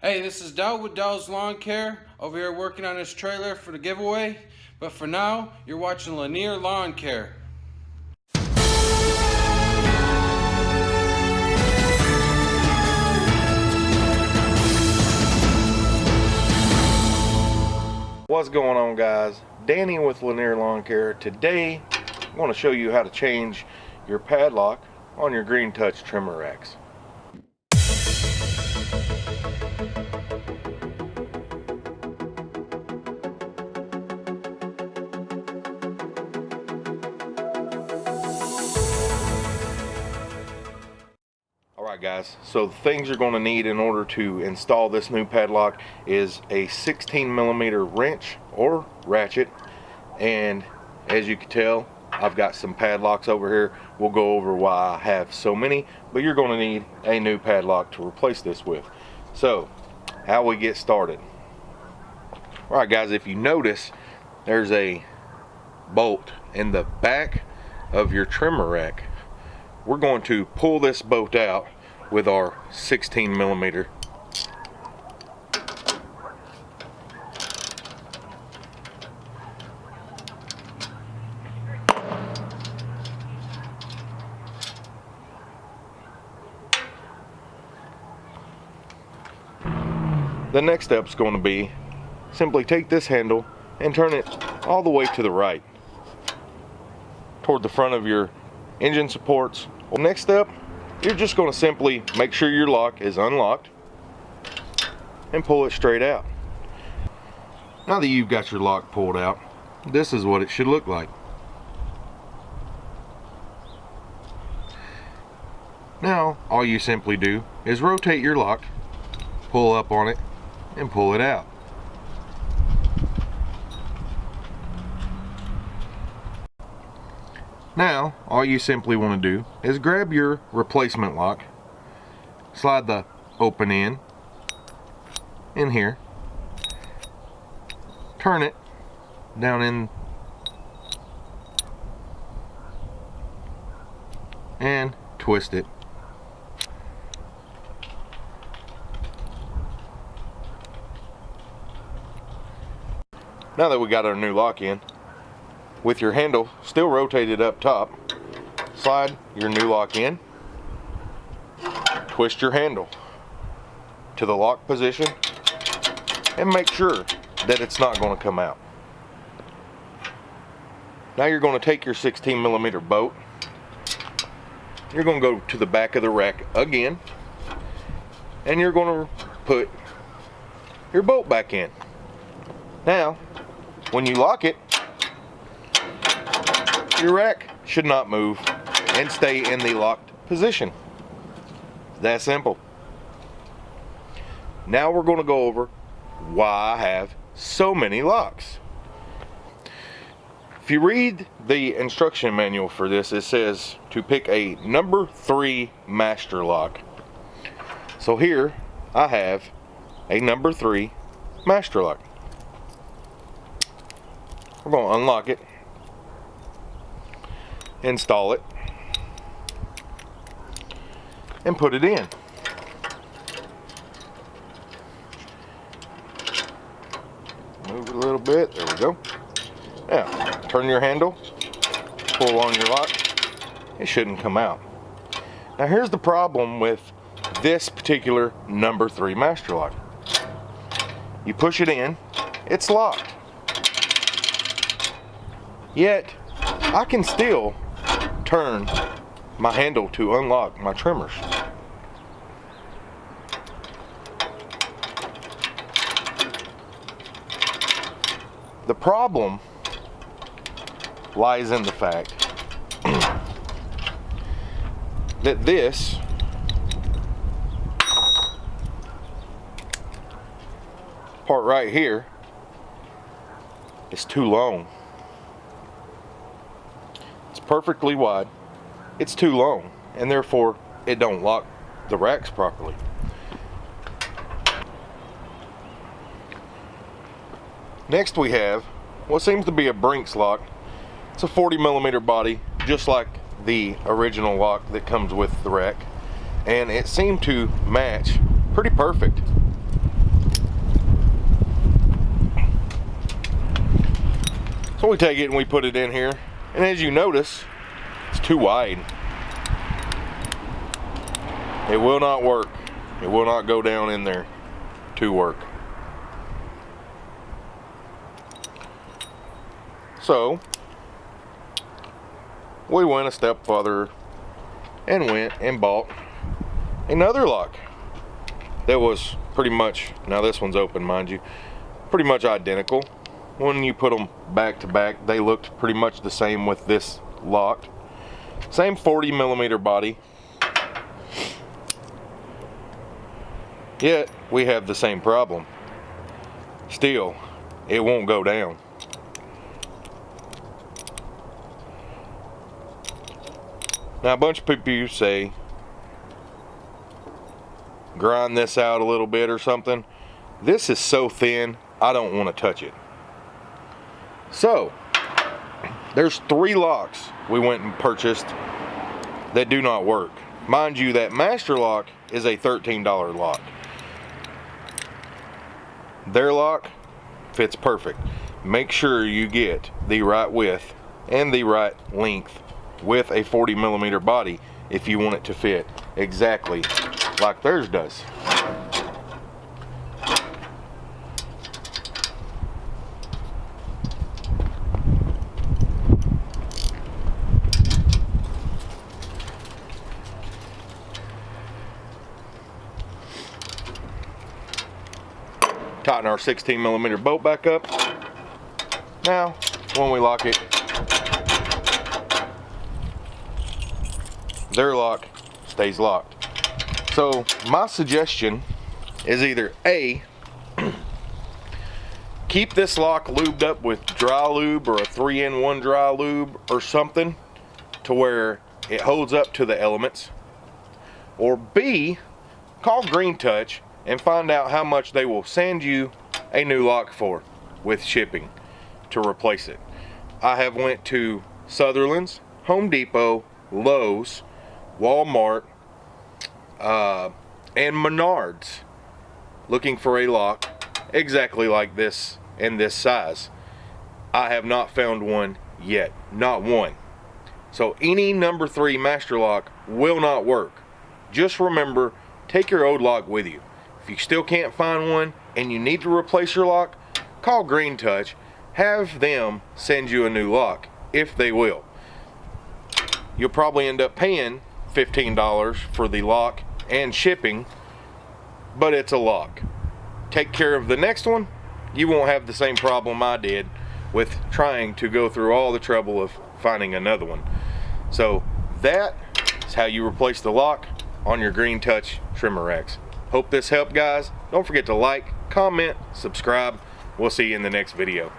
Hey, this is Dell with Dell's Lawn Care over here working on this trailer for the giveaway. But for now, you're watching Lanier Lawn Care. What's going on guys? Danny with Lanier Lawn Care. Today, I want to show you how to change your padlock on your green touch trimmer racks. Alright guys, so the things you're going to need in order to install this new padlock is a 16 millimeter wrench or ratchet. And as you can tell I've got some padlocks over here. We'll go over why I have so many but you're going to need a new padlock to replace this with. So how we get started. Alright guys if you notice there's a bolt in the back of your trimmer rack. We're going to pull this bolt out with our 16 millimeter The next step is going to be simply take this handle and turn it all the way to the right toward the front of your engine supports. Well, next step you're just going to simply make sure your lock is unlocked and pull it straight out. Now that you've got your lock pulled out, this is what it should look like. Now, all you simply do is rotate your lock, pull up on it, and pull it out. Now, all you simply want to do is grab your replacement lock, slide the open end in here, turn it down in and twist it. Now that we got our new lock in, with your handle still rotated up top. Slide your new lock in. Twist your handle to the lock position and make sure that it's not going to come out. Now you're going to take your 16 millimeter bolt. You're going to go to the back of the rack again. And you're going to put your bolt back in. Now when you lock it your rack should not move and stay in the locked position. That simple. Now we're going to go over why I have so many locks. If you read the instruction manual for this, it says to pick a number three master lock. So here I have a number three master lock. We're going to unlock it install it, and put it in. Move it a little bit, there we go. Now, turn your handle, pull on your lock, it shouldn't come out. Now here's the problem with this particular number three master lock. You push it in, it's locked. Yet, I can still turn my handle to unlock my trimmers. The problem lies in the fact that this part right here is too long it's perfectly wide. It's too long and therefore it don't lock the racks properly. Next we have what seems to be a Brinks lock. It's a 40 millimeter body, just like the original lock that comes with the rack. And it seemed to match pretty perfect. So we take it and we put it in here and as you notice, it's too wide. It will not work. It will not go down in there to work. So, we went a step further and went and bought another lock that was pretty much, now this one's open mind you, pretty much identical. When you put them back to back, they looked pretty much the same with this locked. Same 40 millimeter body. Yet, we have the same problem. Still, it won't go down. Now, a bunch of people say, grind this out a little bit or something. This is so thin, I don't want to touch it. So, there's three locks we went and purchased that do not work. Mind you, that master lock is a $13 lock. Their lock fits perfect. Make sure you get the right width and the right length with a 40 millimeter body if you want it to fit exactly like theirs does. Tighten our 16 millimeter bolt back up. Now, when we lock it, their lock stays locked. So my suggestion is either A, keep this lock lubed up with dry lube or a 3-in-1 dry lube or something to where it holds up to the elements. Or B, call Green Touch and find out how much they will send you a new lock for with shipping to replace it. I have went to Sutherland's, Home Depot, Lowe's, Walmart, uh, and Menards looking for a lock exactly like this and this size. I have not found one yet, not one. So any number three master lock will not work. Just remember, take your old lock with you. If you still can't find one and you need to replace your lock, call Green Touch. Have them send you a new lock, if they will. You'll probably end up paying $15 for the lock and shipping, but it's a lock. Take care of the next one, you won't have the same problem I did with trying to go through all the trouble of finding another one. So that is how you replace the lock on your Green Touch trimmer racks. Hope this helped guys. Don't forget to like, comment, subscribe. We'll see you in the next video.